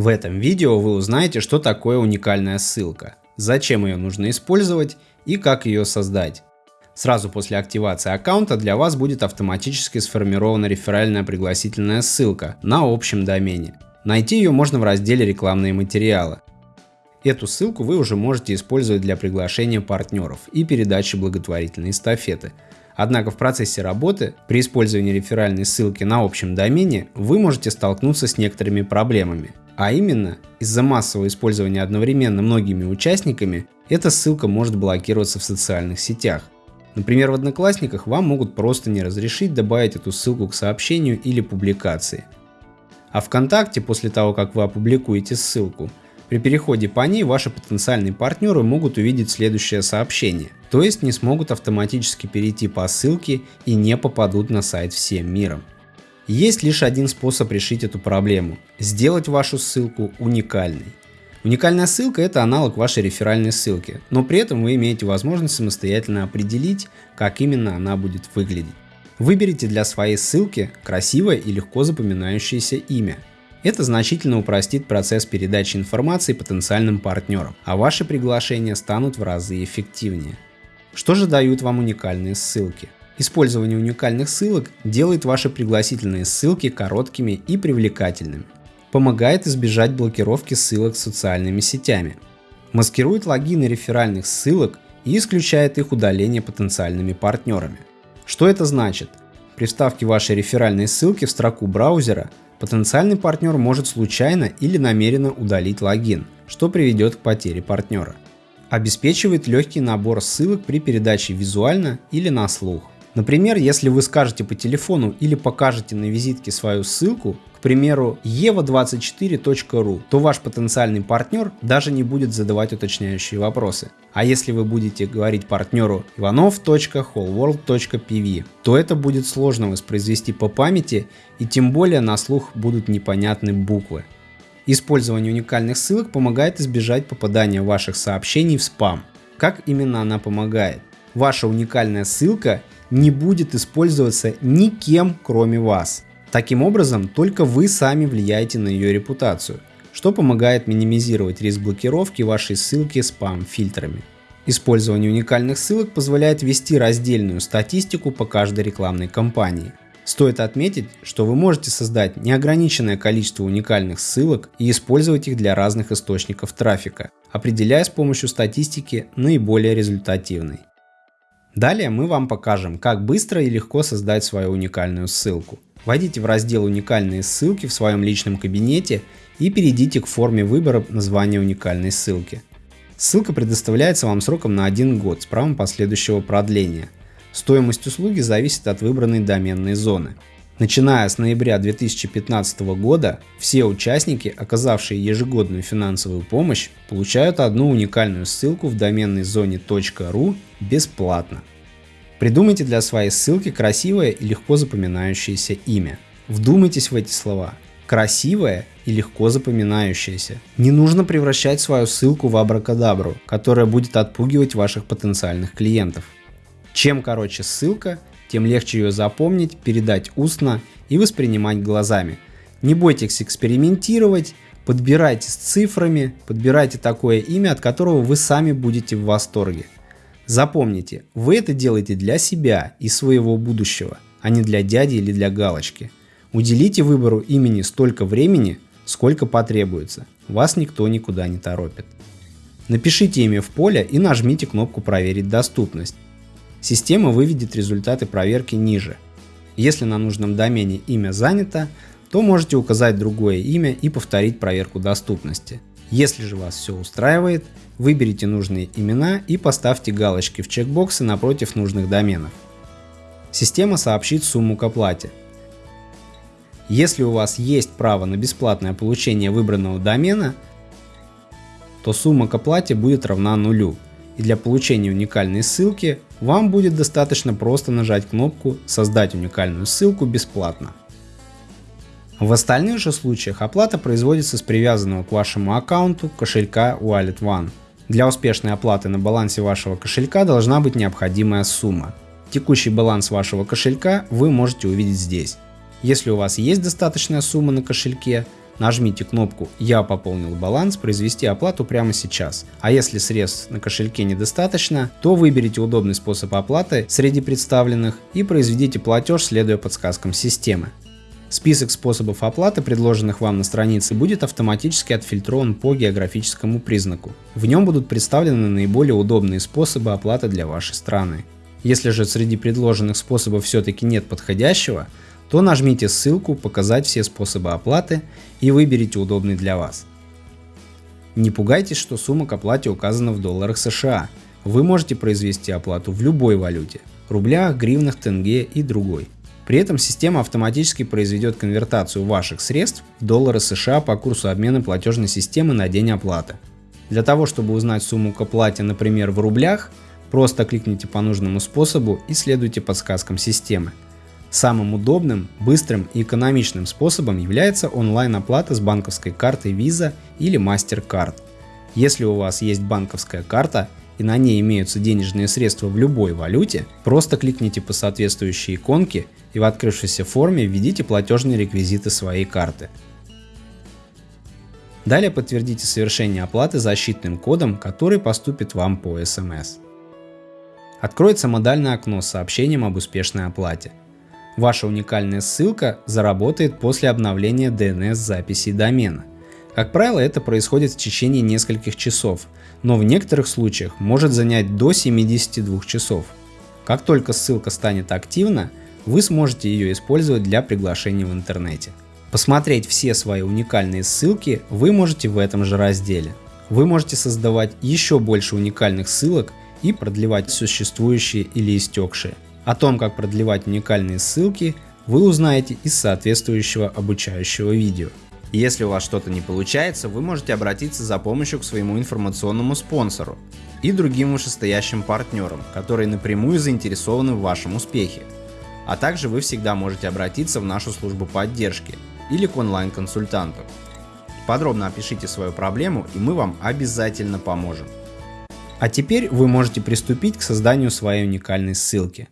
В этом видео вы узнаете, что такое уникальная ссылка, зачем ее нужно использовать и как ее создать. Сразу после активации аккаунта для вас будет автоматически сформирована реферальная пригласительная ссылка на общем домене. Найти ее можно в разделе рекламные материалы. Эту ссылку вы уже можете использовать для приглашения партнеров и передачи благотворительной эстафеты. Однако в процессе работы при использовании реферальной ссылки на общем домене вы можете столкнуться с некоторыми проблемами. А именно, из-за массового использования одновременно многими участниками, эта ссылка может блокироваться в социальных сетях. Например, в Одноклассниках вам могут просто не разрешить добавить эту ссылку к сообщению или публикации. А ВКонтакте, после того, как вы опубликуете ссылку, при переходе по ней ваши потенциальные партнеры могут увидеть следующее сообщение, то есть не смогут автоматически перейти по ссылке и не попадут на сайт всем миром. Есть лишь один способ решить эту проблему – сделать вашу ссылку уникальной. Уникальная ссылка – это аналог вашей реферальной ссылки, но при этом вы имеете возможность самостоятельно определить, как именно она будет выглядеть. Выберите для своей ссылки красивое и легко запоминающееся имя – это значительно упростит процесс передачи информации потенциальным партнерам, а ваши приглашения станут в разы эффективнее. Что же дают вам уникальные ссылки? Использование уникальных ссылок делает ваши пригласительные ссылки короткими и привлекательными. Помогает избежать блокировки ссылок социальными сетями. Маскирует логины реферальных ссылок и исключает их удаление потенциальными партнерами. Что это значит? При вставке вашей реферальной ссылки в строку браузера потенциальный партнер может случайно или намеренно удалить логин, что приведет к потере партнера. Обеспечивает легкий набор ссылок при передаче визуально или на слух. Например, если вы скажете по телефону или покажете на визитке свою ссылку, к примеру, eva24.ru, то ваш потенциальный партнер даже не будет задавать уточняющие вопросы. А если вы будете говорить партнеру ivanov.wholeworld.pv, то это будет сложно воспроизвести по памяти и тем более на слух будут непонятны буквы. Использование уникальных ссылок помогает избежать попадания ваших сообщений в спам. Как именно она помогает? Ваша уникальная ссылка не будет использоваться никем кроме вас. Таким образом, только вы сами влияете на ее репутацию, что помогает минимизировать риск блокировки вашей ссылки спам-фильтрами. Использование уникальных ссылок позволяет вести раздельную статистику по каждой рекламной кампании. Стоит отметить, что вы можете создать неограниченное количество уникальных ссылок и использовать их для разных источников трафика, определяя с помощью статистики наиболее результативный. Далее мы вам покажем, как быстро и легко создать свою уникальную ссылку. Войдите в раздел «Уникальные ссылки» в своем личном кабинете и перейдите к форме выбора названия уникальной ссылки. Ссылка предоставляется вам сроком на один год с правом последующего продления. Стоимость услуги зависит от выбранной доменной зоны. Начиная с ноября 2015 года, все участники, оказавшие ежегодную финансовую помощь, получают одну уникальную ссылку в доменной зоне .ru бесплатно. Придумайте для своей ссылки красивое и легко запоминающееся имя. Вдумайтесь в эти слова. Красивое и легко запоминающееся. Не нужно превращать свою ссылку в абракадабру, которая будет отпугивать ваших потенциальных клиентов. Чем короче ссылка, тем легче ее запомнить, передать устно и воспринимать глазами. Не бойтесь экспериментировать, подбирайте с цифрами, подбирайте такое имя, от которого вы сами будете в восторге. Запомните, вы это делаете для себя и своего будущего, а не для дяди или для галочки. Уделите выбору имени столько времени, сколько потребуется. Вас никто никуда не торопит. Напишите имя в поле и нажмите кнопку «Проверить доступность». Система выведет результаты проверки ниже. Если на нужном домене имя занято, то можете указать другое имя и повторить проверку доступности. Если же вас все устраивает, выберите нужные имена и поставьте галочки в чекбоксы напротив нужных доменов. Система сообщит сумму к оплате. Если у вас есть право на бесплатное получение выбранного домена, то сумма к оплате будет равна нулю, и для получения уникальной ссылки вам будет достаточно просто нажать кнопку «Создать уникальную ссылку бесплатно». В остальных же случаях оплата производится с привязанного к вашему аккаунту кошелька Wallet One. Для успешной оплаты на балансе вашего кошелька должна быть необходимая сумма. Текущий баланс вашего кошелька вы можете увидеть здесь. Если у вас есть достаточная сумма на кошельке, Нажмите кнопку «Я пополнил баланс», произвести оплату прямо сейчас. А если средств на кошельке недостаточно, то выберите удобный способ оплаты среди представленных и произведите платеж, следуя подсказкам системы. Список способов оплаты, предложенных вам на странице, будет автоматически отфильтрован по географическому признаку. В нем будут представлены наиболее удобные способы оплаты для вашей страны. Если же среди предложенных способов все-таки нет подходящего, то нажмите ссылку «Показать все способы оплаты» и выберите удобный для вас. Не пугайтесь, что сумма к оплате указана в долларах США. Вы можете произвести оплату в любой валюте – рублях, гривнах, тенге и другой. При этом система автоматически произведет конвертацию ваших средств в доллары США по курсу обмена платежной системы на день оплаты. Для того, чтобы узнать сумму к оплате, например, в рублях, просто кликните по нужному способу и следуйте подсказкам системы. Самым удобным, быстрым и экономичным способом является онлайн-оплата с банковской картой Visa или MasterCard. Если у вас есть банковская карта и на ней имеются денежные средства в любой валюте, просто кликните по соответствующей иконке и в открывшейся форме введите платежные реквизиты своей карты. Далее подтвердите совершение оплаты защитным кодом, который поступит вам по SMS. Откроется модальное окно с сообщением об успешной оплате. Ваша уникальная ссылка заработает после обновления DNS записи домена. Как правило, это происходит в течение нескольких часов, но в некоторых случаях может занять до 72 часов. Как только ссылка станет активна, вы сможете ее использовать для приглашения в интернете. Посмотреть все свои уникальные ссылки вы можете в этом же разделе. Вы можете создавать еще больше уникальных ссылок и продлевать существующие или истекшие. О том, как продлевать уникальные ссылки, вы узнаете из соответствующего обучающего видео. Если у вас что-то не получается, вы можете обратиться за помощью к своему информационному спонсору и другим вышестоящим партнерам, которые напрямую заинтересованы в вашем успехе. А также вы всегда можете обратиться в нашу службу поддержки или к онлайн-консультанту. Подробно опишите свою проблему и мы вам обязательно поможем. А теперь вы можете приступить к созданию своей уникальной ссылки.